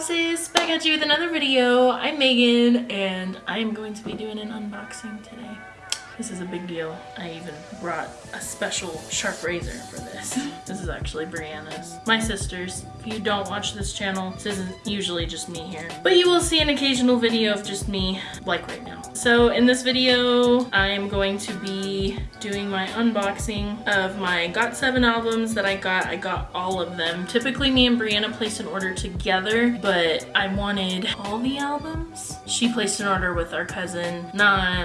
Back at you with another video. I'm Megan and I'm going to be doing an unboxing today. This is a big deal. I even brought a special sharp razor for this. This is actually Brianna's. My sister's. If you don't watch this channel, this isn't usually just me here. But you will see an occasional video of just me, like right now. So in this video, I am going to be doing my unboxing of my GOT7 albums that I got. I got all of them. Typically me and Brianna place an order together, but I wanted all the albums. She placed an order with our cousin and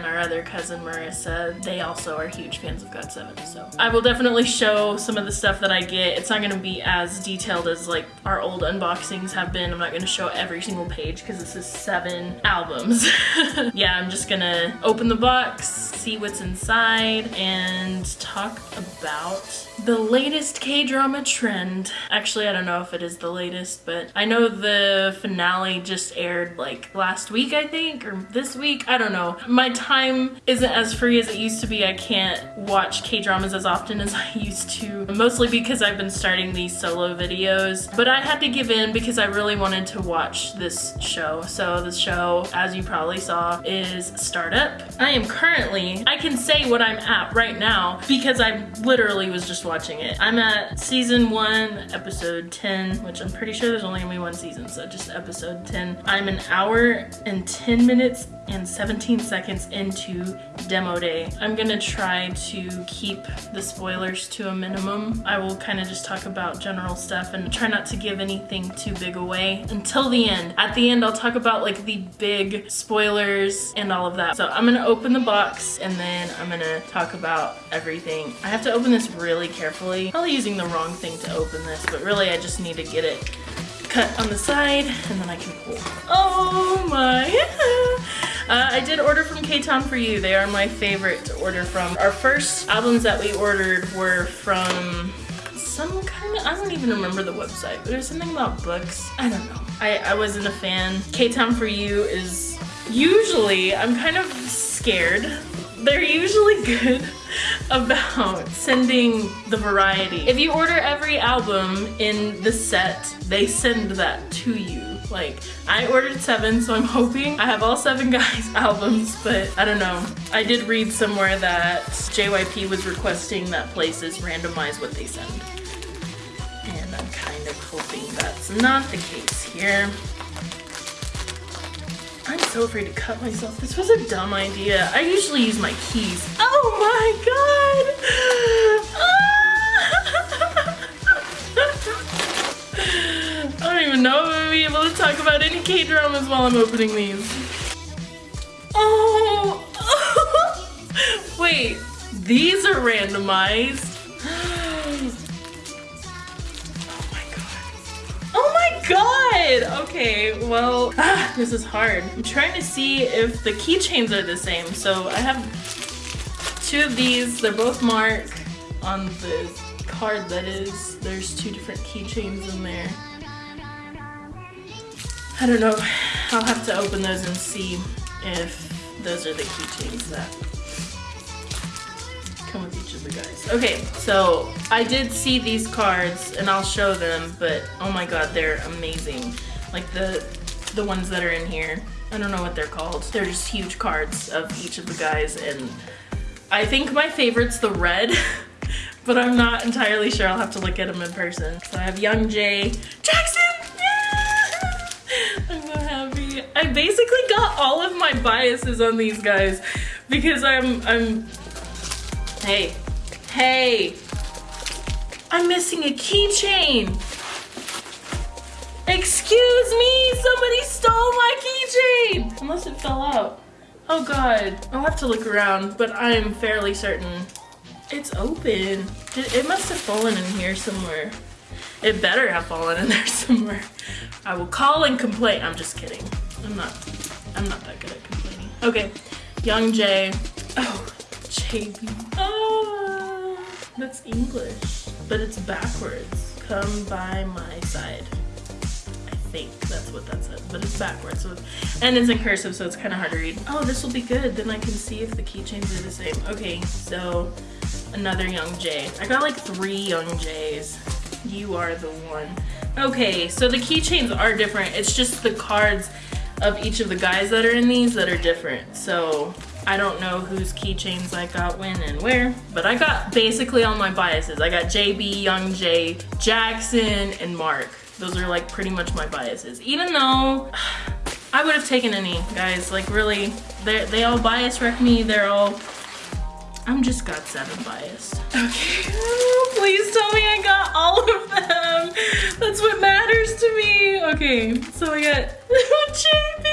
our other cousin Marissa. They also are huge fans of GOT7, so. I will definitely show some of the stuff that I get. It's not gonna be as detailed as like our old unboxings have been. I'm not gonna show every single page because this is seven albums. yeah, I'm just gonna open the box, see what's inside, and talk about the latest K-drama trend. Actually, I don't know if it is the latest, but I know the finale just aired like last week, I think, or this week. I don't know. My time isn't as free as it used to be. I can't watch K-dramas as often as I used to, mostly because I've been starting these solo videos. But I had to give in because I really wanted to watch this show. So the show, as you probably saw, is Startup. I am currently, I can say what I'm at right now because I literally was just watching it. I'm at season one, episode 10, which I'm pretty sure there's only gonna be one season, so just episode 10. I'm an hour and 10 minutes and 17 seconds into demo day. I'm gonna try to keep the spoilers to a minimum. I will kind of just talk about general stuff and try not to give anything too big away until the end. At the end, I'll talk about like the big spoilers and all of that. So I'm gonna open the box and then I'm gonna talk about everything. I have to open this really carefully. Probably using the wrong thing to open this, but really I just need to get it cut on the side and then I can pull. Oh my. uh, I did order from K-Town for You. They are my favorite to order from. Our first albums that we ordered were from some kind of, I don't even remember the website, but there's something about books. I don't know. I, I wasn't a fan. K-Town for You is usually, I'm kind of scared. They're usually good about sending the variety. If you order every album in the set, they send that to you. Like, I ordered seven, so I'm hoping I have all seven guys' albums, but I don't know. I did read somewhere that JYP was requesting that places randomize what they send. And I'm kind of hoping that's not the case here. I'm so afraid to cut myself. This was a dumb idea. I usually use my keys. Oh my god! I don't even know if I'm gonna be able to talk about any K-dramas while I'm opening these. Oh! Wait, these are randomized. Oh my god! Oh Okay, well, ah, this is hard. I'm trying to see if the keychains are the same. So I have two of these. They're both marked on the card that is. There's two different keychains in there. I don't know. I'll have to open those and see if those are the keychains that come with guys. Okay, so I did see these cards and I'll show them, but oh my god, they're amazing. Like the the ones that are in here. I don't know what they're called. They're just huge cards of each of the guys and I think my favorite's the red, but I'm not entirely sure. I'll have to look at them in person. So I have Young Jae, Jackson! Yeah! I'm so happy. I basically got all of my biases on these guys because I'm, I'm Hey, hey, I'm missing a keychain. Excuse me, somebody stole my keychain. Unless it fell out. Oh God, I'll have to look around, but I'm fairly certain it's open. It, it must have fallen in here somewhere. It better have fallen in there somewhere. I will call and complain. I'm just kidding. I'm not, I'm not that good at complaining. Okay, Young Jae. Oh, JB. Oh, that's English, but it's backwards. Come by my side. I think that's what that says, but it's backwards. So it's, and it's in cursive, so it's kind of hard to read. Oh, this will be good. Then I can see if the keychains are the same. Okay, so another Young Jae. I got like three Young Jaes. You are the one. Okay, so the keychains are different. It's just the cards of each of the guys that are in these that are different. So I don't know whose keychains I got when and where, but I got basically all my biases. I got JB, Young Jae, Jackson, and Mark. Those are like pretty much my biases. Even though I would have taken any, guys. Like really, they all bias wreck me. They're all, I'm just got seven biased. Okay, please tell me I got all of them. That's what matters to me. Okay, so I got JB.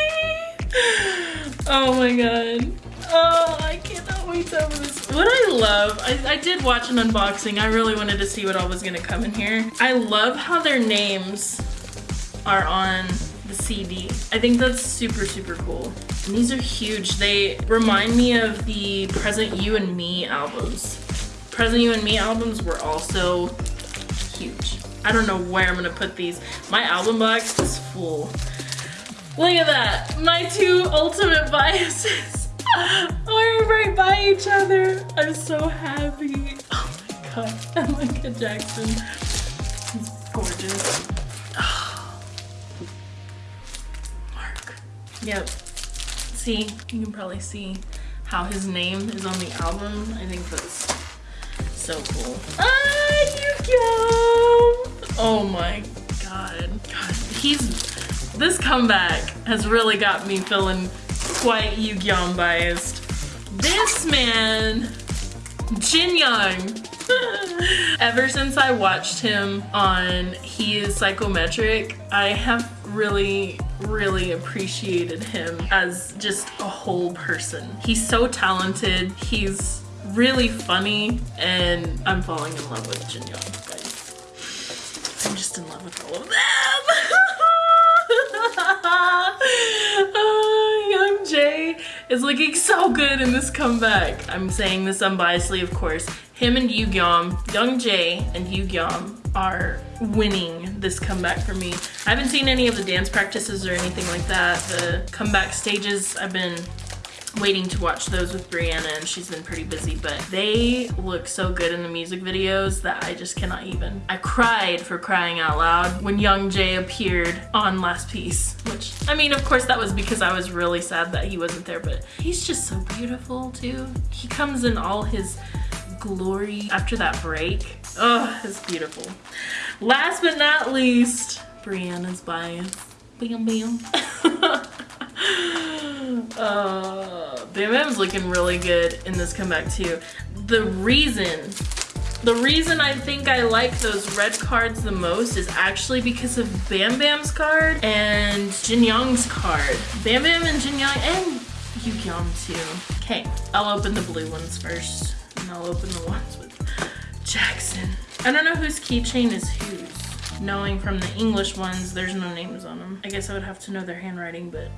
Oh my God. Oh, I cannot wait to have this. What I love, I, I did watch an unboxing. I really wanted to see what all was gonna come in here. I love how their names are on the CD. I think that's super, super cool. And these are huge. They remind me of the Present You and Me albums. Present You and Me albums were also huge. I don't know where I'm gonna put these. My album box is full. Look at that, my two ultimate biases. We're right by each other. I'm so happy. Oh my god. I like a Jackson. He's gorgeous. Mark. Yep. See, you can probably see how his name is on the album. I think that's so cool. Ah, Yugyeom! Oh my god. God, he's this comeback has really got me feeling quite Yugyeom biased. This man, Jin Young. Ever since I watched him on He is Psychometric, I have really, really appreciated him as just a whole person. He's so talented, he's really funny, and I'm falling in love with Jin Young. I'm just in love with all of them. Is looking so good in this comeback. I'm saying this unbiasedly, of course. Him and Yugyeom, Young Jae and Yugyeom are winning this comeback for me. I haven't seen any of the dance practices or anything like that. The comeback stages, I've been waiting to watch those with Brianna and she's been pretty busy, but they look so good in the music videos that I just cannot even. I cried for crying out loud when Young Jae appeared on Last Piece, which, I mean, of course that was because I was really sad that he wasn't there, but he's just so beautiful too. He comes in all his glory after that break. Oh, it's beautiful. Last but not least, Brianna's bias. Bam bam. uh, Bam Bam's looking really good in this comeback too. The reason, the reason I think I like those red cards the most is actually because of Bam Bam's card and Jin Young's card. Bam Bam and Jin Young and Yu Yugyeom too. Okay, I'll open the blue ones first and I'll open the ones with Jackson. I don't know whose keychain is whose. Knowing from the English ones, there's no names on them. I guess I would have to know their handwriting, but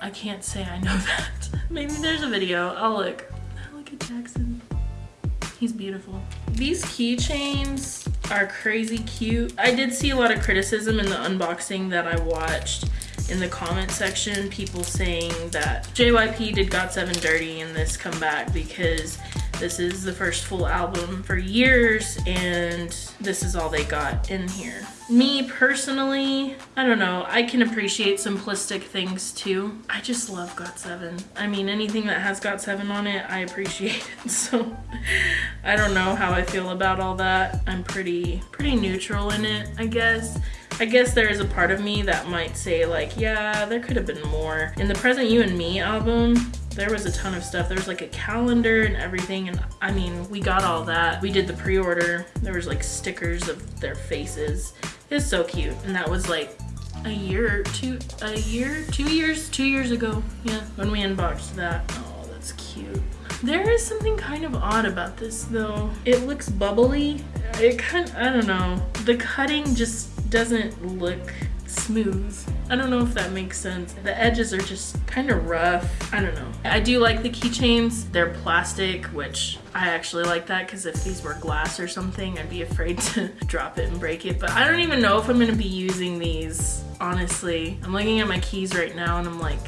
I can't say I know that. Maybe there's a video. I'll look. Look at Jackson. He's beautiful. These keychains are crazy cute. I did see a lot of criticism in the unboxing that I watched in the comment section. People saying that JYP did GOT7 dirty in this comeback because this is the first full album for years and this is all they got in here. Me personally, I don't know, I can appreciate simplistic things too. I just love GOT7. I mean, anything that has GOT7 on it, I appreciate it. So I don't know how I feel about all that. I'm pretty, pretty neutral in it, I guess. I guess there is a part of me that might say like, yeah, there could have been more. In the Present You and Me album, there was a ton of stuff. There was like a calendar and everything. And I mean, we got all that. We did the pre-order. There was like stickers of their faces. It's so cute. And that was like a year, two, a year, two years, two years ago. Yeah, when we unboxed that. Oh, that's cute. There is something kind of odd about this though. It looks bubbly. It kind, I don't know. The cutting just doesn't look smooth. I don't know if that makes sense. The edges are just kind of rough. I don't know. I do like the keychains. They're plastic, which I actually like that because if these were glass or something, I'd be afraid to drop it and break it. But I don't even know if I'm gonna be using these, honestly. I'm looking at my keys right now and I'm like,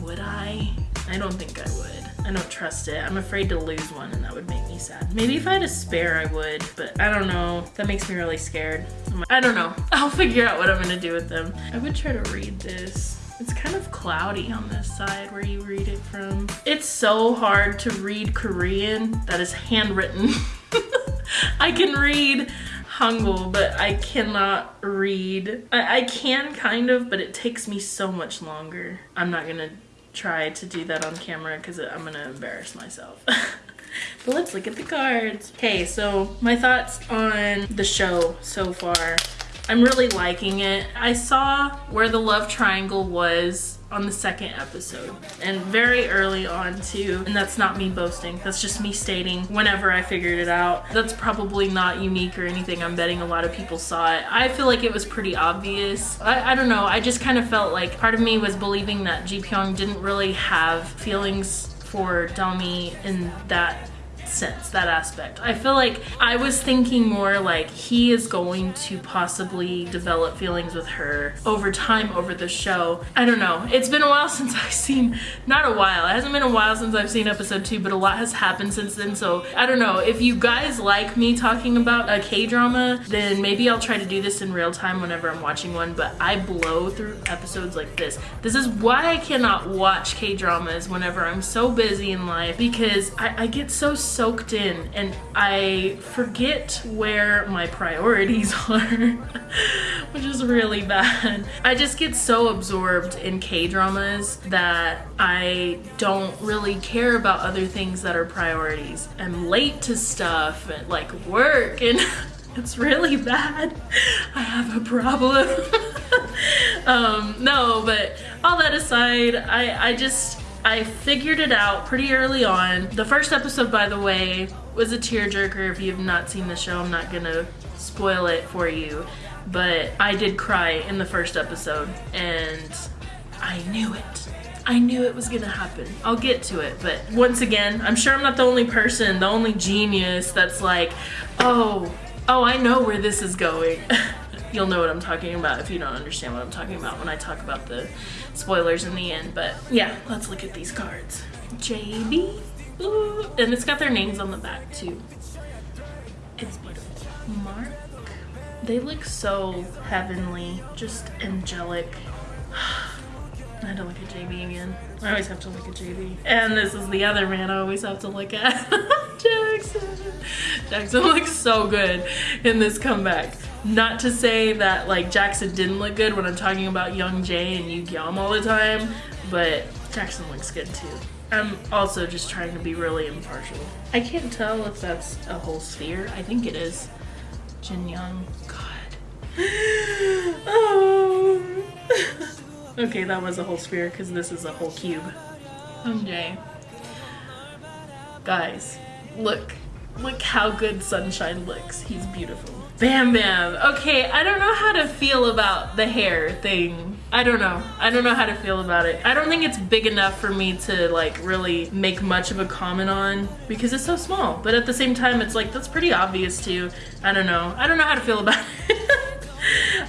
would I? I don't think I would. I don't trust it. I'm afraid to lose one and that would make me sad. Maybe if I had a spare, I would, but I don't know. That makes me really scared. I don't know. I'll figure out what I'm gonna do with them. I would try to read this. It's kind of cloudy on this side where you read it from. It's so hard to read Korean that is handwritten. I can read Hangul, but I cannot read. I, I can kind of, but it takes me so much longer. I'm not gonna try to do that on camera because I'm gonna embarrass myself. but let's look at the cards. Okay, so my thoughts on the show so far. I'm really liking it. I saw where the love triangle was on the second episode and very early on too. And that's not me boasting. That's just me stating whenever I figured it out. That's probably not unique or anything. I'm betting a lot of people saw it. I feel like it was pretty obvious. I, I don't know. I just kind of felt like part of me was believing that Ji Pyong didn't really have feelings for Dalmi in that sense, that aspect. I feel like I was thinking more like he is going to possibly develop feelings with her over time over the show. I don't know. It's been a while since I've seen, not a while, it hasn't been a while since I've seen episode two, but a lot has happened since then. So I don't know. If you guys like me talking about a K-drama, then maybe I'll try to do this in real time whenever I'm watching one, but I blow through episodes like this. This is why I cannot watch K-dramas whenever I'm so busy in life because I, I get so soaked in and I forget where my priorities are, which is really bad. I just get so absorbed in K-dramas that I don't really care about other things that are priorities. I'm late to stuff like work and it's really bad. I have a problem. um, no, but all that aside, I, I just, I figured it out pretty early on. The first episode, by the way, was a tearjerker. If you have not seen the show, I'm not gonna spoil it for you. But I did cry in the first episode and I knew it. I knew it was gonna happen. I'll get to it, but once again, I'm sure I'm not the only person, the only genius that's like, oh, oh, I know where this is going. You'll know what I'm talking about if you don't understand what I'm talking about when I talk about the spoilers in the end. But yeah, let's look at these cards. JB. Ooh. And it's got their names on the back too. It's beautiful. Mark. They look so heavenly, just angelic. I had to look at JB again. I always have to look at JB. And this is the other man I always have to look at. Jackson. Jackson looks so good in this comeback. Not to say that like Jackson didn't look good when I'm talking about Young Jae and Yugyeom all the time, but Jackson looks good too. I'm also just trying to be really impartial. I can't tell if that's a whole sphere. I think it is. Jin Young. God. oh. okay, that was a whole sphere because this is a whole cube. Okay. Guys, look. Look how good Sunshine looks. He's beautiful. Bam Bam. Okay, I don't know how to feel about the hair thing. I don't know. I don't know how to feel about it. I don't think it's big enough for me to like really make much of a comment on because it's so small. But at the same time, it's like, that's pretty obvious too. I don't know. I don't know how to feel about it.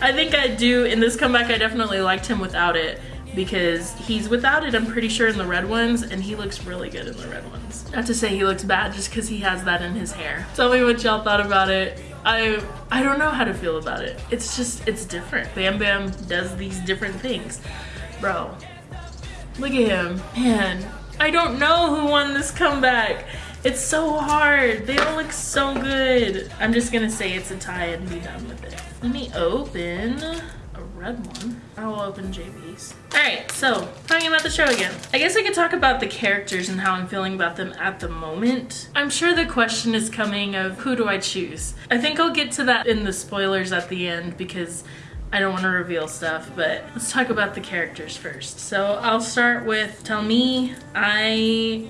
I think I do, in this comeback, I definitely liked him without it because he's without it, I'm pretty sure, in the red ones, and he looks really good in the red ones. Not to say he looks bad just because he has that in his hair. Tell me what y'all thought about it. I I don't know how to feel about it. It's just, it's different. Bam Bam does these different things. Bro, look at him. Man, I don't know who won this comeback. It's so hard. They all look so good. I'm just gonna say it's a tie and be done with it. Let me open red one. I will open JB's. All right, so talking about the show again. I guess I could talk about the characters and how I'm feeling about them at the moment. I'm sure the question is coming of who do I choose? I think I'll get to that in the spoilers at the end because I don't want to reveal stuff, but let's talk about the characters first. So I'll start with Dalmi. I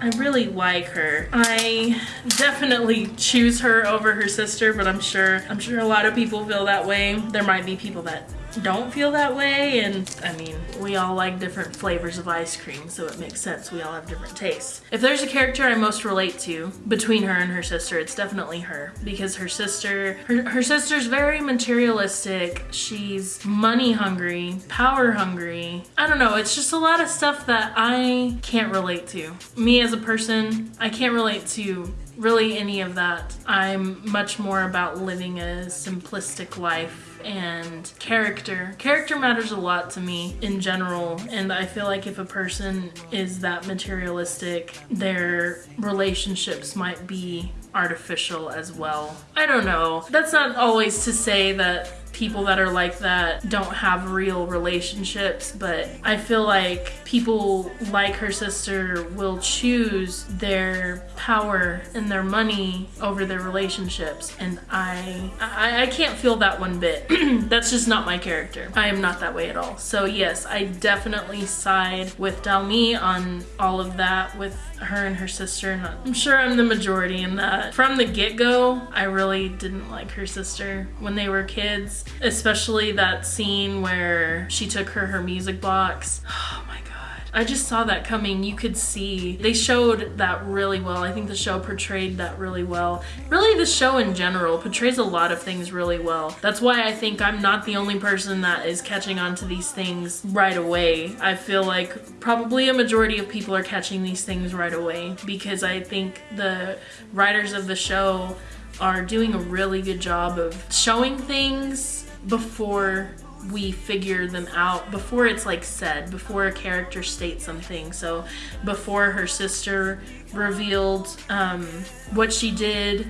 I really like her. I definitely choose her over her sister, but I'm sure I'm sure a lot of people feel that way. There might be people that don't feel that way. And I mean, we all like different flavors of ice cream, so it makes sense. We all have different tastes. If there's a character I most relate to between her and her sister, it's definitely her because her sister, her, her sister's very materialistic. She's money hungry, power hungry. I don't know. It's just a lot of stuff that I can't relate to. Me as a person, I can't relate to really any of that. I'm much more about living a simplistic life and character. Character matters a lot to me in general and I feel like if a person is that materialistic, their relationships might be artificial as well. I don't know. That's not always to say that people that are like that don't have real relationships, but I feel like people like her sister will choose their power and their money over their relationships. And I, I, I can't feel that one bit. That's just not my character. I am not that way at all. So yes, I definitely side with Dalmi on all of that with her and her sister. I'm sure I'm the majority in that. From the get-go, I really didn't like her sister when they were kids especially that scene where she took her her music box. Oh my god. I just saw that coming. You could see. They showed that really well. I think the show portrayed that really well. Really, the show in general portrays a lot of things really well. That's why I think I'm not the only person that is catching on to these things right away. I feel like probably a majority of people are catching these things right away because I think the writers of the show are doing a really good job of showing things before we figure them out before it's like said before a character states something. So before her sister revealed um, what she did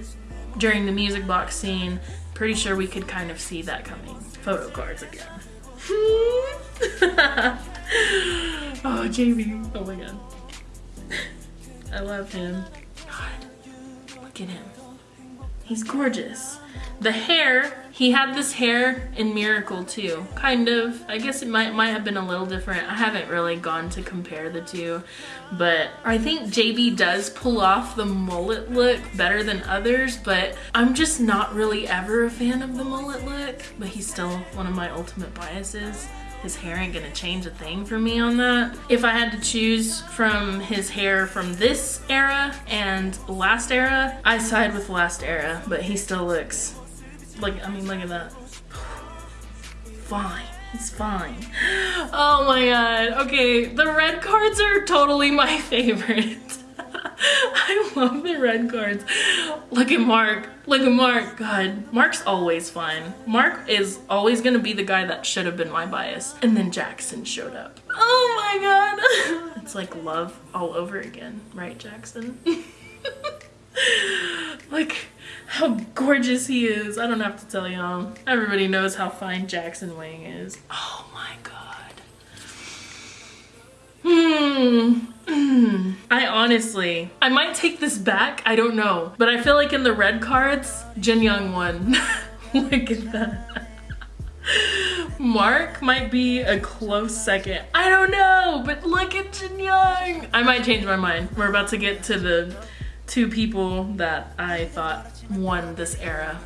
during the music box scene pretty sure we could kind of see that coming. Photo cards again. Oh Jamie. Oh my god. I love him. God. Look at him he's gorgeous the hair, he had this hair in Miracle too, kind of. I guess it might, might have been a little different. I haven't really gone to compare the two, but I think JB does pull off the mullet look better than others, but I'm just not really ever a fan of the mullet look, but he's still one of my ultimate biases his hair ain't gonna change a thing for me on that. If I had to choose from his hair from this era and last era, I side with last era, but he still looks like, I mean, look at that. Fine. He's fine. Oh my god. Okay, the red cards are totally my favorite. I love the red cards. Look at Mark. Look at Mark. God, Mark's always fine. Mark is always gonna be the guy that should have been my bias. And then Jackson showed up. Oh my god. It's like love all over again, right, Jackson? Look how gorgeous he is. I don't have to tell y'all. Everybody knows how fine Jackson Wang is. Oh my god. Hmm. I honestly, I might take this back. I don't know. But I feel like in the red cards, Jin Young won. Look at that. Mark might be a close second. I don't know, but look at Jin Young. I might change my mind. We're about to get to the two people that I thought won this era.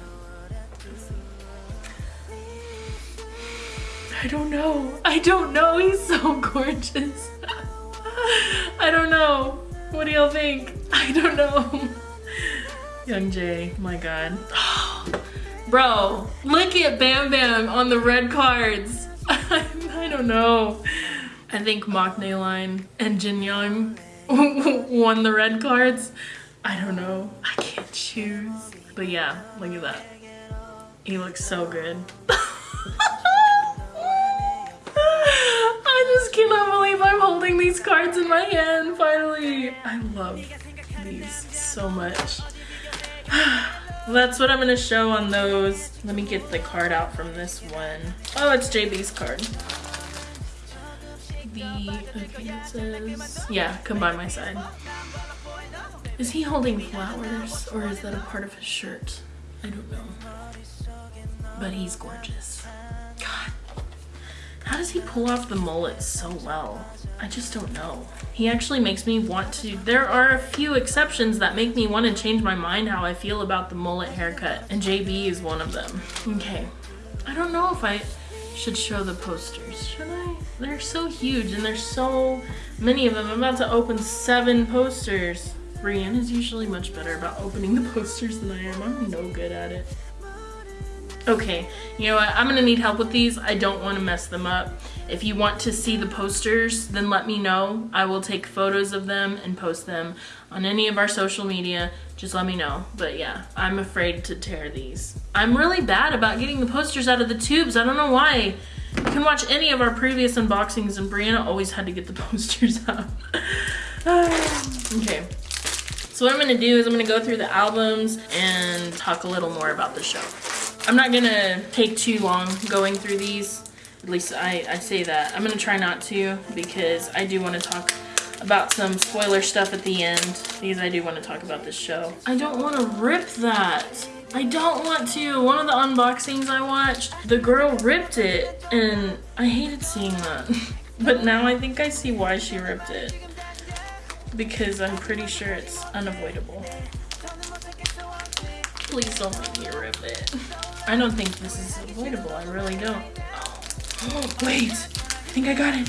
I don't know. I don't know. He's so gorgeous. I don't know. What do y'all think? I don't know. Young Jae, my god. Bro, look at Bam Bam on the red cards. I don't know. I think Maknae Line and Jin Young won the red cards. I don't know. I can't choose. But yeah, look at that. He looks so good. Cannot believe I'm holding these cards in my hand finally. I love these so much. That's what I'm gonna show on those. Let me get the card out from this one. Oh, it's JB's card. The, says, yeah, come by my side. Is he holding flowers or is that a part of his shirt? I don't know. But he's gorgeous. God. How does he pull off the mullet so well? I just don't know. He actually makes me want to, there are a few exceptions that make me want to change my mind how I feel about the mullet haircut. And JB is one of them. Okay. I don't know if I, should show the posters. Should I? They're so huge and there's so many of them. I'm about to open seven posters. Brianna is usually much better about opening the posters than I am. I'm no good at it. Okay, you know what? I'm gonna need help with these. I don't wanna mess them up. If you want to see the posters, then let me know. I will take photos of them and post them on any of our social media. Just let me know. But yeah, I'm afraid to tear these. I'm really bad about getting the posters out of the tubes. I don't know why. You can watch any of our previous unboxings and Brianna always had to get the posters out. okay. So what I'm gonna do is I'm gonna go through the albums and talk a little more about the show. I'm not gonna take too long going through these. At least I, I say that. I'm gonna try not to because I do wanna talk about some spoiler stuff at the end because I do want to talk about this show. I don't want to rip that. I don't want to. One of the unboxings I watched, the girl ripped it and I hated seeing that. but now I think I see why she ripped it. Because I'm pretty sure it's unavoidable. Please don't make me rip it. I don't think this is avoidable. I really don't. Oh, wait. I think I got it.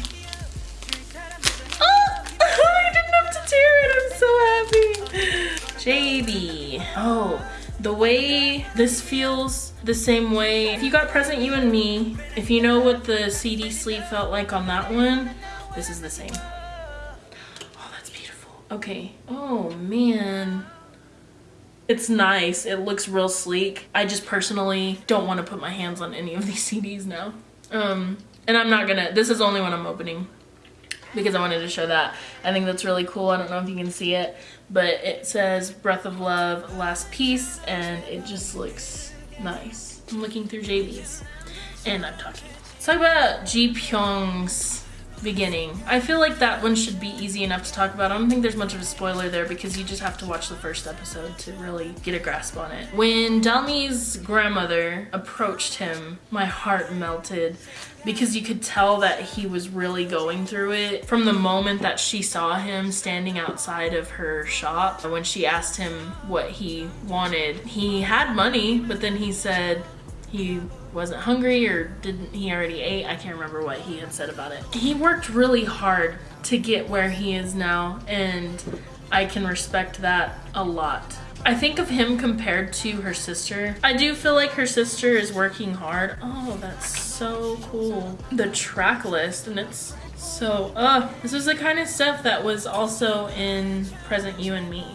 Oh, I didn't have to tear it. I'm so happy. JB. Oh, the way this feels the same way. If you got Present You and Me, if you know what the CD sleeve felt like on that one, this is the same. Oh, that's beautiful. Okay. Oh, man. It's nice. It looks real sleek. I just personally don't want to put my hands on any of these CDs now. Um, and I'm not gonna, this is only one I'm opening because I wanted to show that. I think that's really cool. I don't know if you can see it, but it says Breath of Love Last Piece and it just looks nice. I'm looking through JB's and I'm talking. Let's talk about Ji Pyong's beginning. I feel like that one should be easy enough to talk about. I don't think there's much of a spoiler there because you just have to watch the first episode to really get a grasp on it. When Dalmi's grandmother approached him, my heart melted because you could tell that he was really going through it from the moment that she saw him standing outside of her shop when she asked him what he wanted he had money but then he said he wasn't hungry or didn't he already ate i can't remember what he had said about it he worked really hard to get where he is now and i can respect that a lot I think of him compared to her sister. I do feel like her sister is working hard. Oh, that's so cool. The track list and it's so, uh, this is the kind of stuff that was also in Present You and Me.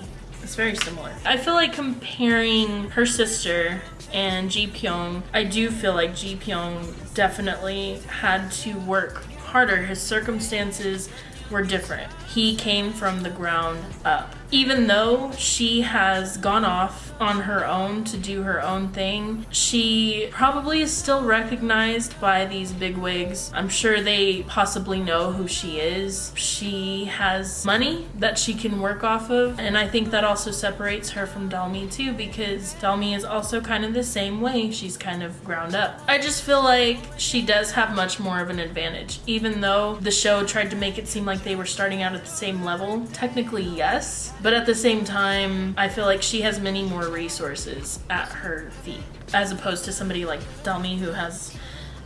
It's very similar. I feel like comparing her sister and Ji Pyong, I do feel like Ji Pyong definitely had to work harder. His circumstances were different. He came from the ground up. Even though she has gone off on her own to do her own thing, she probably is still recognized by these bigwigs. I'm sure they possibly know who she is. She has money that she can work off of, and I think that also separates her from Dalmi too because Dalmi is also kind of the same way. She's kind of ground up. I just feel like she does have much more of an advantage, even though the show tried to make it seem like they were starting out at the same level. Technically, yes, but at the same time, I feel like she has many more resources at her feet as opposed to somebody like Dalmi who has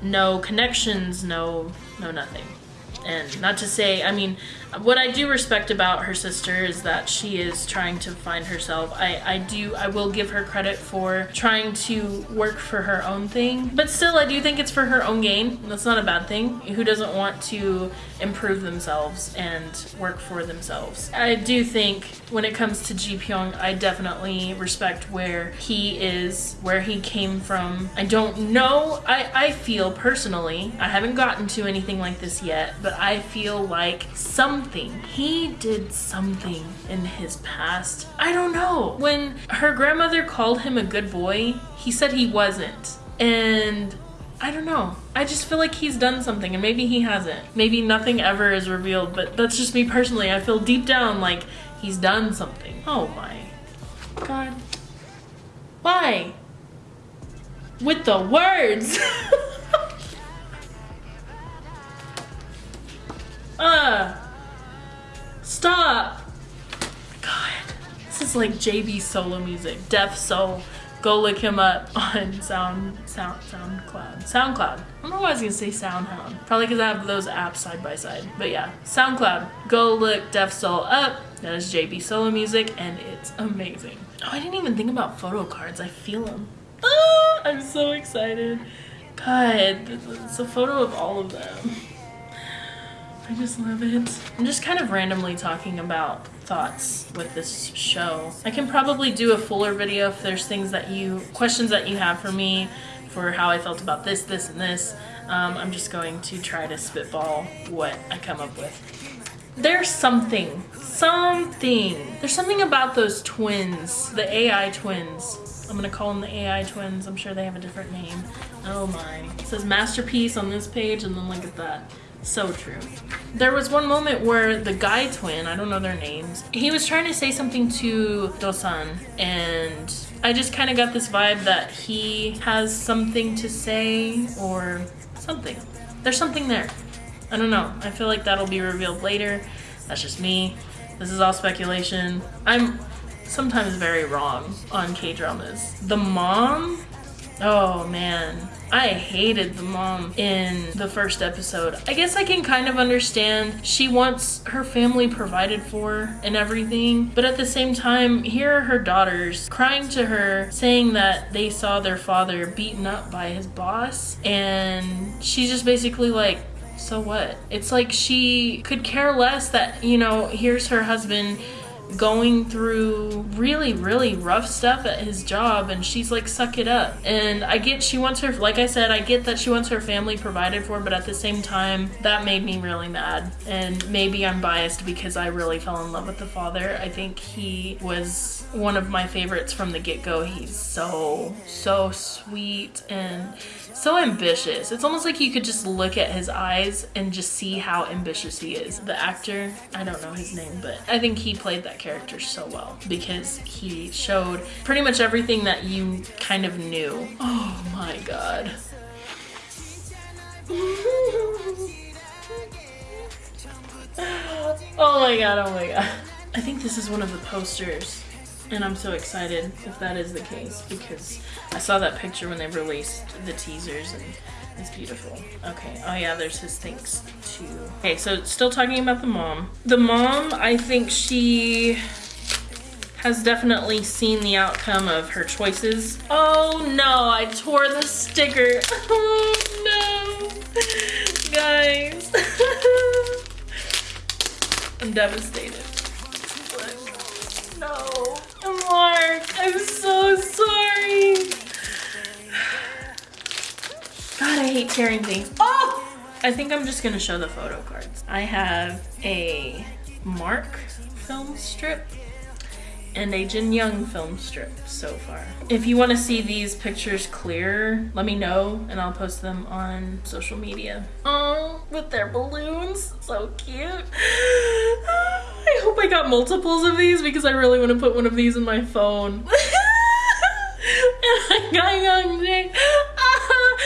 no connections, no no nothing. And not to say, I mean, what I do respect about her sister is that she is trying to find herself. I, I do, I will give her credit for trying to work for her own thing. But still, I do think it's for her own gain. That's not a bad thing. Who doesn't want to improve themselves and work for themselves? I do think when it comes to Ji Pyong, I definitely respect where he is, where he came from. I don't know, I, I feel personally, I haven't gotten to anything like this yet, but I feel like something. He did something in his past. I don't know. When her grandmother called him a good boy, he said he wasn't. And I don't know. I just feel like he's done something and maybe he hasn't. Maybe nothing ever is revealed, but that's just me personally. I feel deep down like he's done something. Oh my god. Why? With the words. uh Stop! God, this is like JB solo music. Def Soul Go look him up on Sound Sound SoundCloud. SoundCloud. I don't know why I was gonna say SoundHound. Probably because I have those apps side by side. But yeah, SoundCloud. Go look Def Soul up. That is JB Solo music, and it's amazing. Oh, I didn't even think about photo cards. I feel them. Ah, I'm so excited. God, it's a photo of all of them. I just love it. I'm just kind of randomly talking about thoughts with this show. I can probably do a fuller video if there's things that you, questions that you have for me for how I felt about this, this, and this. Um, I'm just going to try to spitball what I come up with. There's something, something. There's something about those twins, the AI twins. I'm gonna call them the AI twins. I'm sure they have a different name. Oh my. It says masterpiece on this page and then look at that. So true. There was one moment where the guy twin, I don't know their names, he was trying to say something to Dosan and I just kind of got this vibe that he has something to say or something. There's something there. I don't know. I feel like that'll be revealed later. That's just me. This is all speculation. I'm sometimes very wrong on K-dramas. The mom Oh man, I hated the mom in the first episode. I guess I can kind of understand she wants her family provided for and everything, but at the same time, here are her daughters crying to her saying that they saw their father beaten up by his boss, and she's just basically like, so what? It's like she could care less that, you know, here's her husband going through really really rough stuff at his job and she's like suck it up. And i get she wants her like i said i get that she wants her family provided for but at the same time that made me really mad. And maybe i'm biased because i really fell in love with the father. I think he was one of my favorites from the get-go he's so so sweet and so ambitious. It's almost like you could just look at his eyes and just see how ambitious he is. The actor, I don't know his name, but I think he played that character so well because he showed pretty much everything that you kind of knew. Oh my god. oh my god, oh my god. I think this is one of the posters and I'm so excited if that is the case because I saw that picture when they released the teasers and it's beautiful. Okay, oh yeah, there's his thanks too. Okay, so still talking about the mom. The mom, I think she has definitely seen the outcome of her choices. Oh no, I tore the sticker. Oh no, guys. I'm devastated. Mark, I'm so sorry. God, I hate tearing things. Oh! I think I'm just gonna show the photo cards. I have a Mark film strip and a Jin Young film strip so far. If you want to see these pictures clearer, let me know and I'll post them on social media. Oh, with their balloons, so cute. I hope I got multiples of these because I really want to put one of these in my phone. and I got Young Jae.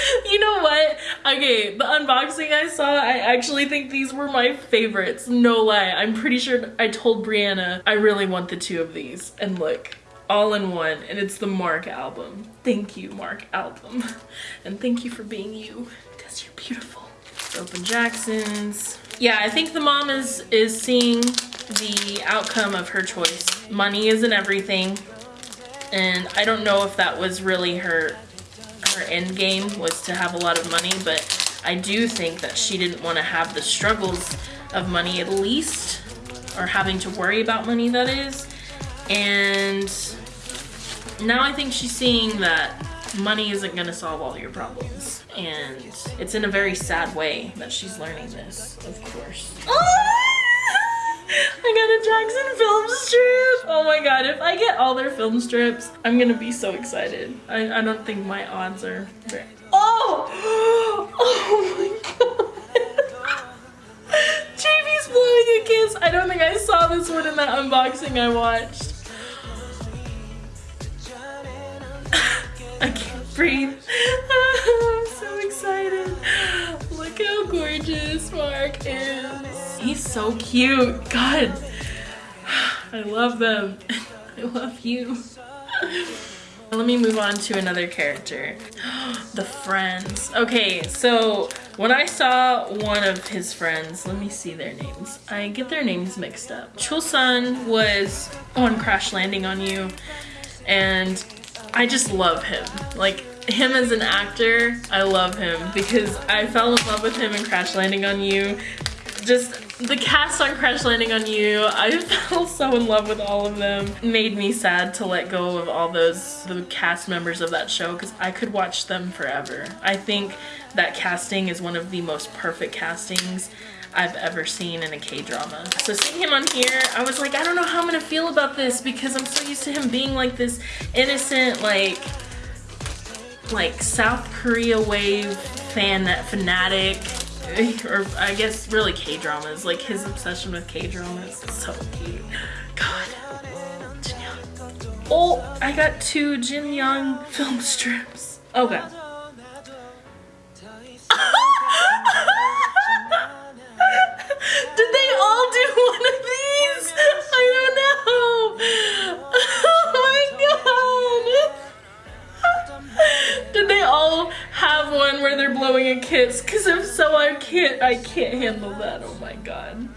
you know what? Okay, the unboxing I saw, I actually think these were my favorites. No lie. I'm pretty sure I told Brianna I really want the two of these. And look, all in one. And it's the Mark album. Thank you, Mark album. And thank you for being you because you're beautiful. Open Jackson's. Yeah, I think the mom is, is seeing the outcome of her choice. Money isn't everything. And I don't know if that was really her her end game was to have a lot of money, but I do think that she didn't want to have the struggles of money at least, or having to worry about money that is. And now I think she's seeing that money isn't going to solve all your problems. And it's in a very sad way that she's learning this, of course. Oh! I got a Jackson film strip. Oh my god, if I get all their film strips, I'm gonna be so excited. I, I don't think my odds are. Oh! Oh my god. JB's blowing a kiss. I don't think I saw this one in that unboxing I watched. I can't breathe. So excited. Look how gorgeous Mark is. He's so cute. God, I love them. I love you. Let me move on to another character. the friends. Okay, so when I saw one of his friends, let me see their names. I get their names mixed up. Chulsun was on Crash Landing on You, and I just love him. Like, him as an actor, I love him because I fell in love with him in Crash Landing on You. Just the cast on Crash Landing on You, I fell so in love with all of them. Made me sad to let go of all those the cast members of that show because I could watch them forever. I think that casting is one of the most perfect castings I've ever seen in a K-drama. So seeing him on here, I was like, I don't know how I'm gonna feel about this because I'm so used to him being like this innocent, like, like South Korea wave fan, fanatic, or I guess really K-dramas, like his obsession with K-dramas is so cute. God. Oh, I got two Jin Young film strips. Okay. Where a kiss? Cause if so, I can't I can't handle that. Oh my god.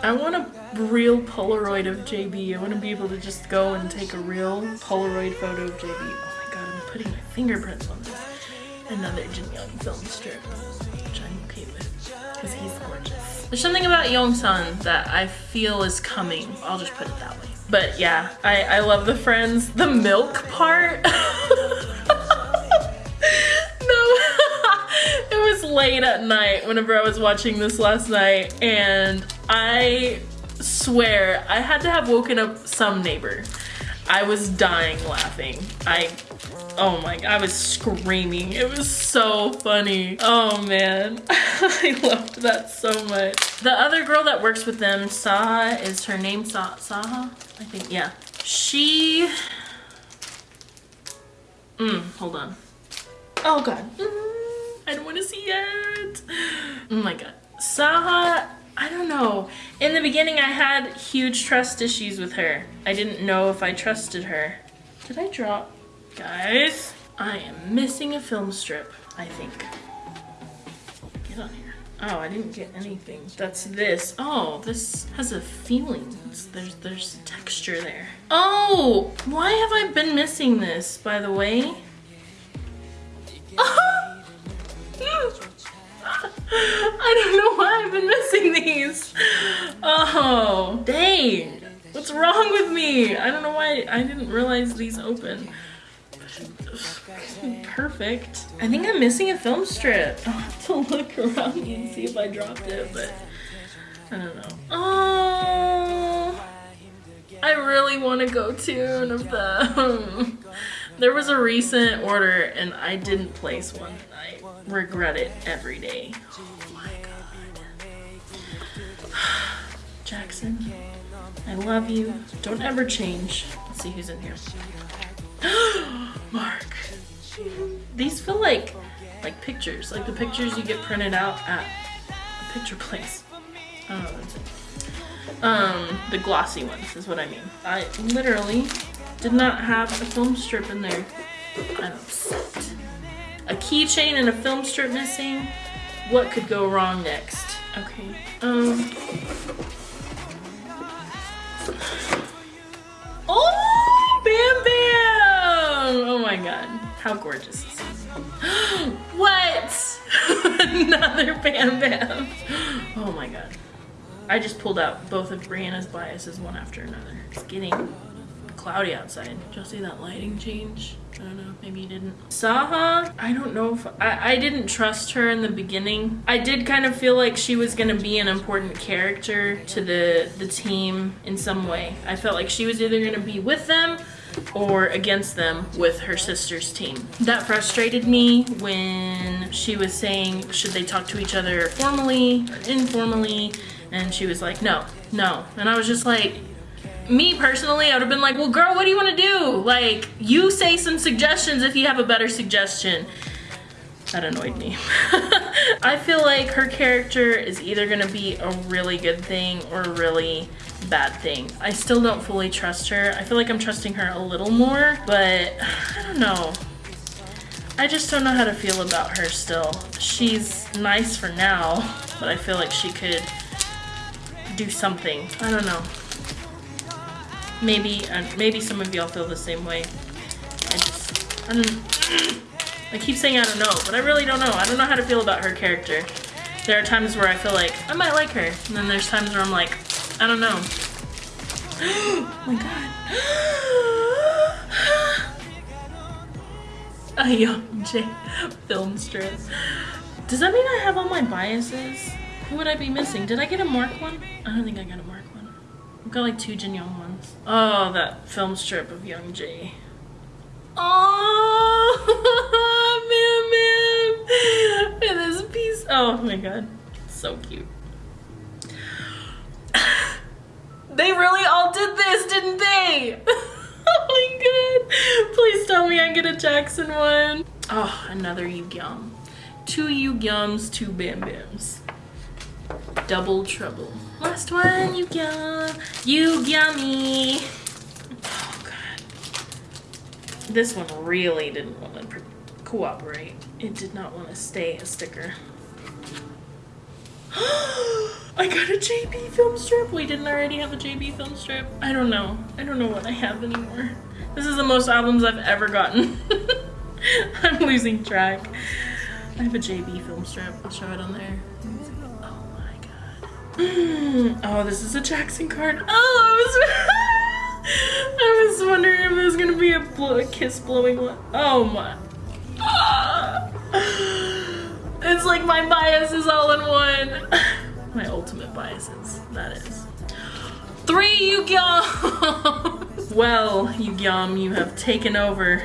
I want a real Polaroid of JB. I want to be able to just go and take a real Polaroid photo of JB. Oh my god, I'm putting my fingerprints on this. Another Jin Young film strip, which I'm okay with, because he's gorgeous. There's something about Yongsan that I feel is coming. I'll just put it that way. But yeah, I, I love the friends. The milk part. it was late at night whenever I was watching this last night and I swear I had to have woken up some neighbor. I was dying laughing. I Oh my, I was screaming. It was so funny. Oh man, I loved that so much. The other girl that works with them, Saha, is her name Sa Saha? I think, yeah. She, mm, hold on. Oh god, mm, I Oh my god. Saha, I don't know. In the beginning, I had huge trust issues with her. I didn't know if I trusted her. Did I drop? Guys, I am missing a film strip, I think. Get on here. Oh, I didn't get anything. That's this. Oh, this has a feeling. There's there's texture there. Oh, why have I been missing this, by the way? Oh! I don't know why I've been missing these. Oh, dang. What's wrong with me? I don't know why I didn't realize these open perfect. I think I'm missing a film strip. I'll have to look around and see if I dropped it, but I don't know. Oh, I really want to go tune of them. there was a recent order and I didn't place one. I regret it every day. Oh my god. Jackson, I love you. Don't ever change. Let's see who's in here. Mark. These feel like like pictures, like the pictures you get printed out at a picture place. Don't Um, the glossy ones is what I mean. I literally did not have a film strip in there. I'm upset. A keychain and a film strip missing. What could go wrong next? Okay. Um. Oh, Bam Bam! Oh my god. How gorgeous is this? what? Another Bam Bam. Oh my god. I just pulled out both of Brianna's biases one after another. It's getting cloudy outside. Did y'all see that lighting change? I don't know, maybe you didn't. Saha, I don't know if, I, I didn't trust her in the beginning. I did kind of feel like she was gonna be an important character to the, the team in some way. I felt like she was either gonna be with them or against them with her sister's team. That frustrated me when she was saying, should they talk to each other formally or informally? And she was like, no, no. And I was just like, me personally, I would have been like, well, girl, what do you want to do? Like, you say some suggestions if you have a better suggestion. That annoyed me. I feel like her character is either gonna be a really good thing or really bad thing. I still don't fully trust her. I feel like I'm trusting her a little more, but I don't know. I just don't know how to feel about her still. She's nice for now, but I feel like she could do something. I don't know. Maybe, uh, maybe some of y'all feel the same way. I just, I keep saying I don't know, but I really don't know. I don't know how to feel about her character. There are times where I feel like I might like her, and then there's times where I'm like, I don't know. oh my god. A Youngjae film strip. Does that mean I have all my biases? Who would I be missing? Did I get a Mark one? I don't think I got a Mark. I've got like two Jin Young ones. Oh, that film strip of Youngjae. Oh, man, man. And this piece. Oh my god. So cute. they really all did this, didn't they? oh my god. Please tell me I get a Jackson one. Oh, another Yu Yugyeom. Oh. Two Yu Yugyeoms, two Bam Bams. Double trouble. Last one, Yugyeom. Yugyeommy. Oh god. This one really didn't want to cooperate. It did not want to stay a sticker. I got a JB film strip. Wait, didn't already have a JB film strip? I don't know. I don't know what I have anymore. This is the most albums I've ever gotten. I'm losing track. I have a JB film strip. I'll show it on there. Oh this is a Jackson card. Oh, I was, I was wondering if there's gonna be a, blow, a kiss blowing one. Oh my. It's like my bias is all in one. my ultimate biases, that is. Three Yugyeom! well, Yugyeom, you have taken over.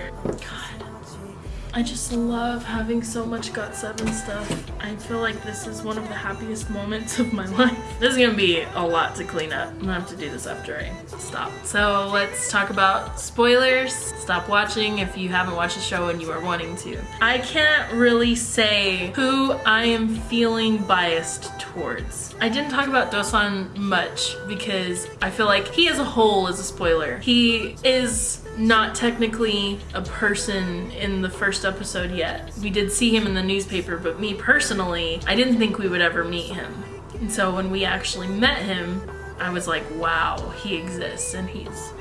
I just love having so much GOT7 stuff. I feel like this is one of the happiest moments of my life. This is gonna be a lot to clean up. I'm gonna have to do this after I stop. So let's talk about spoilers. Stop watching if you haven't watched the show and you are wanting to. I can't really say who I am feeling biased towards. I didn't talk about Dosan much because I feel like he as a whole is a spoiler. He is not technically a person in the first episode yet. We did see him in the newspaper, but me personally, I didn't think we would ever meet him. And so when we actually met him, I was like, wow, he exists and he's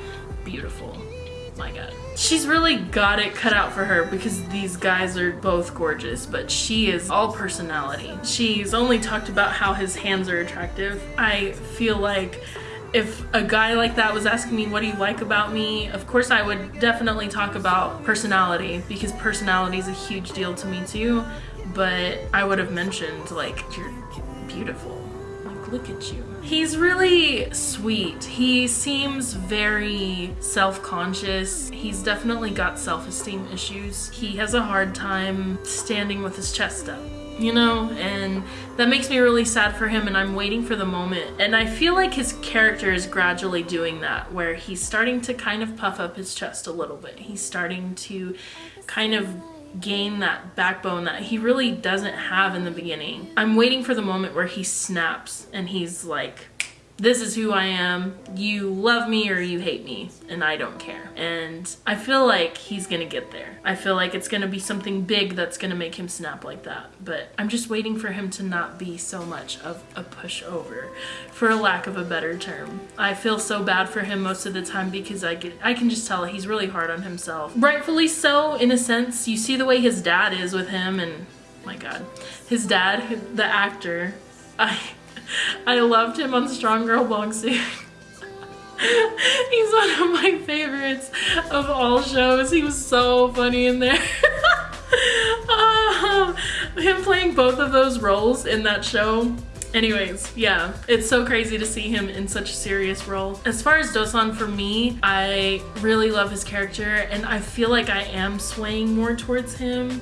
beautiful. My God. She's really got it cut out for her because these guys are both gorgeous, but she is all personality. She's only talked about how his hands are attractive. I feel like if a guy like that was asking me what do you like about me? Of course I would definitely talk about personality because personality is a huge deal to me too. But I would have mentioned like you're beautiful. Like look at you. He's really sweet. He seems very self-conscious. He's definitely got self-esteem issues. He has a hard time standing with his chest up you know, and that makes me really sad for him and I'm waiting for the moment. And I feel like his character is gradually doing that, where he's starting to kind of puff up his chest a little bit. He's starting to kind of gain that backbone that he really doesn't have in the beginning. I'm waiting for the moment where he snaps and he's like, this is who I am. You love me or you hate me, and I don't care. And I feel like he's gonna get there. I feel like it's gonna be something big that's gonna make him snap like that. But I'm just waiting for him to not be so much of a pushover, for a lack of a better term. I feel so bad for him most of the time because I get I can just tell he's really hard on himself. Rightfully so, in a sense. You see the way his dad is with him, and my God, his dad, the actor. I I loved him on Strong Girl Bongsu. He's one of my favorites of all shows. He was so funny in there. uh, him playing both of those roles in that show Anyways, yeah, it's so crazy to see him in such a serious role. As far as Dosan for me, I really love his character and I feel like I am swaying more towards him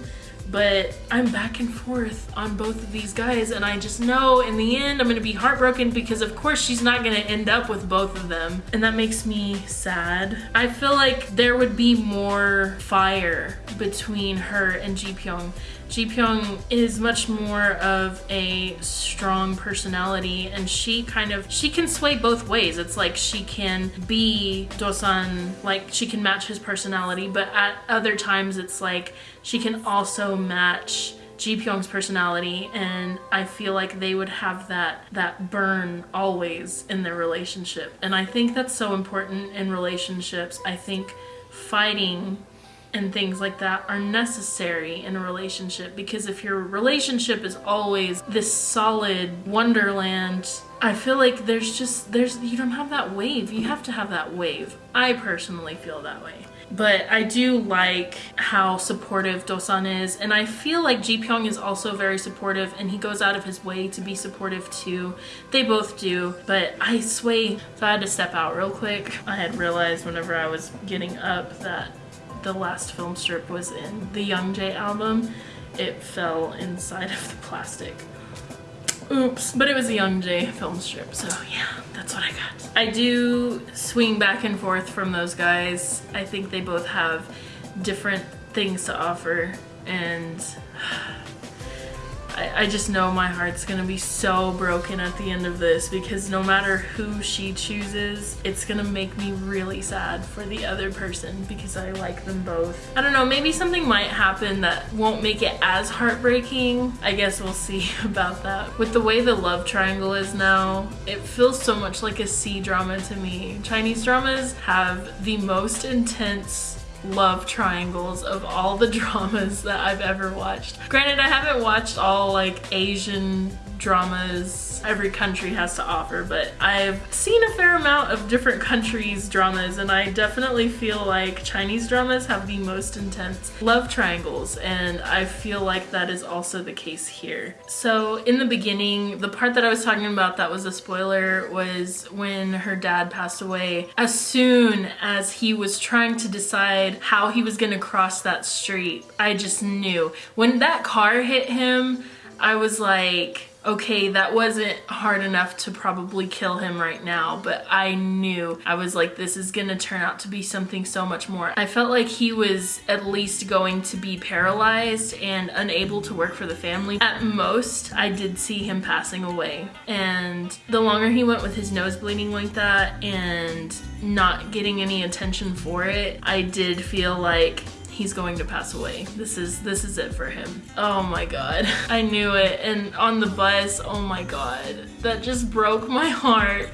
but I'm back and forth on both of these guys and I just know in the end I'm gonna be heartbroken because of course she's not gonna end up with both of them and that makes me sad. I feel like there would be more fire between her and Ji Pyong Ji Pyong is much more of a strong personality and she kind of she can sway both ways. It's like she can be Dosan, like she can match his personality, but at other times it's like she can also match Ji Pyong's personality and I feel like they would have that that burn always in their relationship. And I think that's so important in relationships. I think fighting and things like that are necessary in a relationship because if your relationship is always this solid wonderland I feel like there's just there's you don't have that wave you have to have that wave I personally feel that way but I do like how supportive Dosan is and I feel like Ji Pyong is also very supportive and he goes out of his way to be supportive too. They both do, but I sway. So I had to step out real quick. I had realized whenever I was getting up that the last film strip was in the Youngjae album. It fell inside of the plastic. Oops, but it was a Youngjae film strip, so yeah, that's what I got. I do swing back and forth from those guys. I think they both have different things to offer and I, I just know my heart's gonna be so broken at the end of this because no matter who she chooses, it's gonna make me really sad for the other person because I like them both. I don't know, maybe something might happen that won't make it as heartbreaking. I guess we'll see about that. With the way the love triangle is now, it feels so much like a C drama to me. Chinese dramas have the most intense love triangles of all the dramas that I've ever watched. Granted, I haven't watched all like Asian dramas every country has to offer, but I've seen a fair amount of different countries' dramas, and I definitely feel like Chinese dramas have the most intense love triangles, and I feel like that is also the case here. So in the beginning, the part that I was talking about that was a spoiler was when her dad passed away. As soon as he was trying to decide how he was gonna cross that street, I just knew. When that car hit him, I was like, okay, that wasn't hard enough to probably kill him right now, but I knew, I was like, this is gonna turn out to be something so much more. I felt like he was at least going to be paralyzed and unable to work for the family. At most, I did see him passing away. And the longer he went with his nose bleeding like that and not getting any attention for it, I did feel like he's going to pass away. This is this is it for him. Oh my god. I knew it and on the bus, oh my god. That just broke my heart.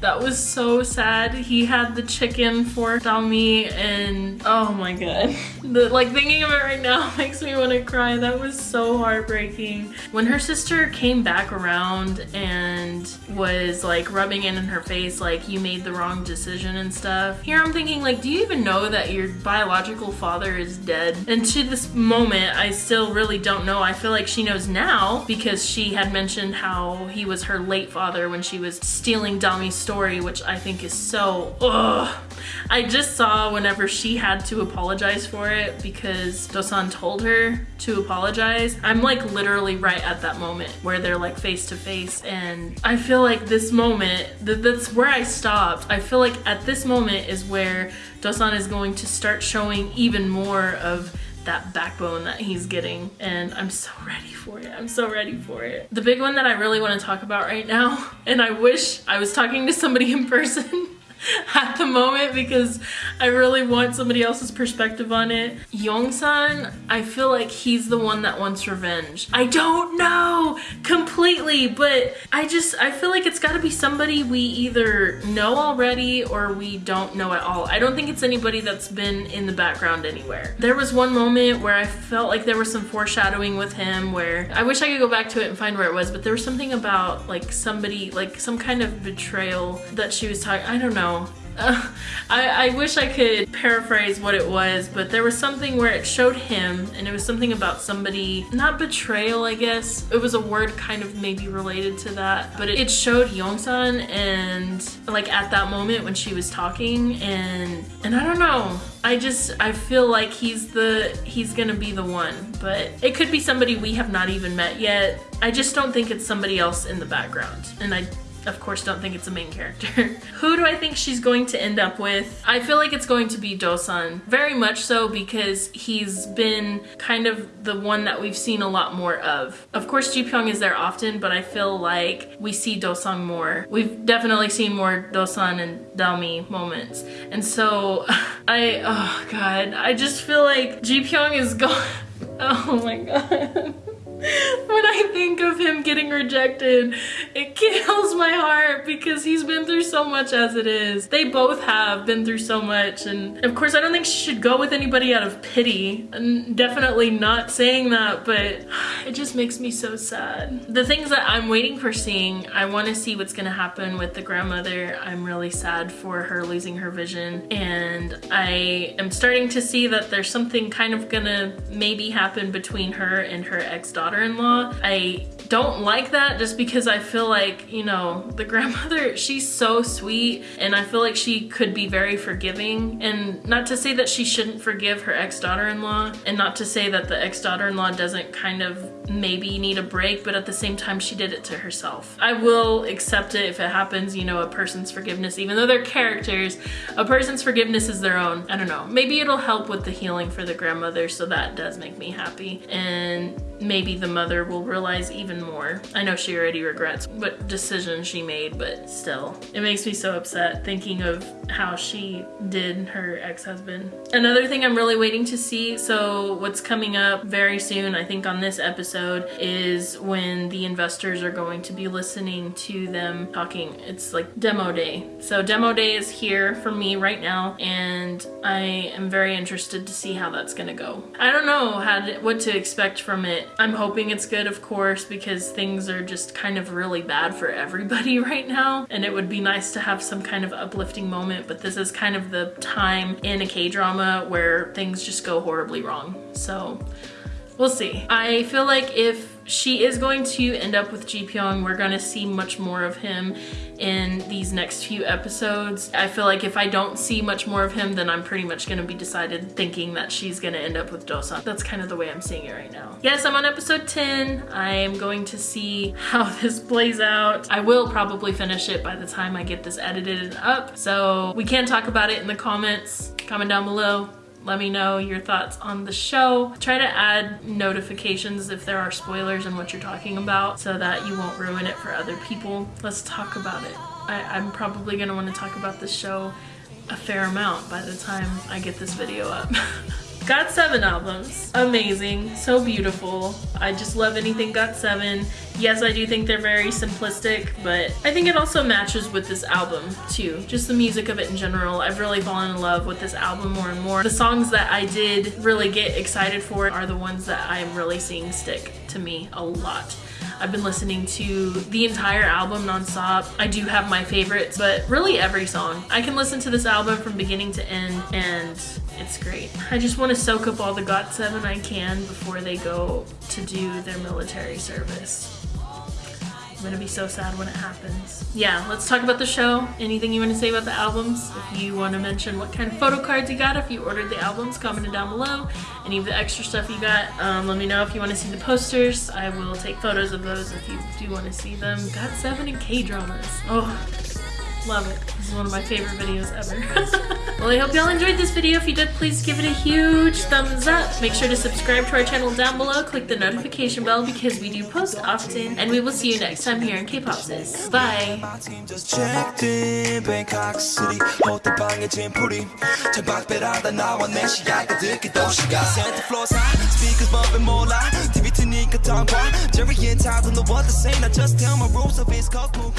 That was so sad. He had the chicken for Dalmi and oh my god. The, like thinking of it right now makes me want to cry. That was so heartbreaking. When her sister came back around and was like rubbing it in her face like you made the wrong decision and stuff. Here I'm thinking like do you even know that your biological father is dead? And to this moment I still really don't know. I feel like she knows now because she had mentioned how he was her late father when she was stealing Dalmi's story, which I think is so, ugh. I just saw whenever she had to apologize for it because Dosan told her to apologize. I'm like literally right at that moment where they're like face to face and I feel like this moment, th that's where I stopped. I feel like at this moment is where Dosan is going to start showing even more of that backbone that he's getting and I'm so ready for it. I'm so ready for it. The big one that I really want to talk about right now and I wish I was talking to somebody in person at the moment because I really want somebody else's perspective on it. Yongsan, I feel like he's the one that wants revenge. I don't know completely, but I just, I feel like it's gotta be somebody we either know already or we don't know at all. I don't think it's anybody that's been in the background anywhere. There was one moment where I felt like there was some foreshadowing with him where I wish I could go back to it and find where it was, but there was something about like somebody, like some kind of betrayal that she was talking, I don't know uh, I, I wish I could paraphrase what it was, but there was something where it showed him and it was something about somebody, not betrayal, I guess. It was a word kind of maybe related to that, but it, it showed Yongsan and like at that moment when she was talking and, and I don't know, I just, I feel like he's the, he's gonna be the one, but it could be somebody we have not even met yet. I just don't think it's somebody else in the background. And I of course don't think it's a main character. Who do I think she's going to end up with? I feel like it's going to be Dosan. Very much so because he's been kind of the one that we've seen a lot more of. Of course Ji is there often, but I feel like we see Dosan more. We've definitely seen more Dosan and Dalmi moments. And so I, oh god, I just feel like Ji is gone. oh my god. when I think of him getting rejected, it kills my heart because he's been through so much as it is. They both have been through so much and of course I don't think she should go with anybody out of pity. And definitely not saying that, but it just makes me so sad. The things that I'm waiting for seeing, I want to see what's gonna happen with the grandmother. I'm really sad for her losing her vision and I am starting to see that there's something kind of gonna maybe happen between her and her ex-daughter daughter-in-law. I don't like that just because I feel like, you know, the grandmother, she's so sweet and I feel like she could be very forgiving and not to say that she shouldn't forgive her ex-daughter-in-law and not to say that the ex-daughter-in-law doesn't kind of maybe need a break, but at the same time, she did it to herself. I will accept it if it happens, you know, a person's forgiveness, even though they're characters, a person's forgiveness is their own. I don't know. Maybe it'll help with the healing for the grandmother, so that does make me happy. And maybe the mother will realize even more. I know she already regrets what decision she made, but still. It makes me so upset thinking of how she did her ex-husband. Another thing I'm really waiting to see, so what's coming up very soon, I think on this episode, is when the investors are going to be listening to them talking. It's like demo day. So demo day is here for me right now, and I am very interested to see how that's gonna go. I don't know how to, what to expect from it I'm hoping it's good, of course, because things are just kind of really bad for everybody right now. And it would be nice to have some kind of uplifting moment, but this is kind of the time in a K-drama where things just go horribly wrong. So we'll see. I feel like if she is going to end up with Ji. We're gonna see much more of him in these next few episodes. I feel like if I don't see much more of him, then I'm pretty much gonna be decided thinking that she's gonna end up with Dosan. That's kind of the way I'm seeing it right now. Yes, I'm on episode 10. I am going to see how this plays out. I will probably finish it by the time I get this edited and up. So we can talk about it in the comments. Comment down below let me know your thoughts on the show. Try to add notifications if there are spoilers and what you're talking about so that you won't ruin it for other people. Let's talk about it. I, am probably gonna wanna talk about this show a fair amount by the time I get this video up. GOT7 albums. Amazing. So beautiful. I just love anything GOT7. Yes, I do think they're very simplistic, but I think it also matches with this album too. Just the music of it in general. I've really fallen in love with this album more and more. The songs that I did really get excited for are the ones that I'm really seeing stick to me a lot. I've been listening to the entire album nonstop. I do have my favorites, but really every song. I can listen to this album from beginning to end and it's great. I just want to soak up all the GOT7 I can before they go to do their military service. I'm gonna be so sad when it happens. Yeah, let's talk about the show. Anything you want to say about the albums? If you want to mention what kind of photo cards you got, if you ordered the albums, comment it down below. Any of the extra stuff you got, um, let me know if you want to see the posters. I will take photos of those if you do want to see them. GOT7 and K-dramas. Oh, Love it. This is one of my favorite videos ever. well, I hope y'all enjoyed this video. If you did, please give it a huge thumbs up. Make sure to subscribe to our channel down below. Click the notification bell because we do post often. And we will see you next time here in K-Pop Sis. Bye. Jerry and just tell my rules of his cosmo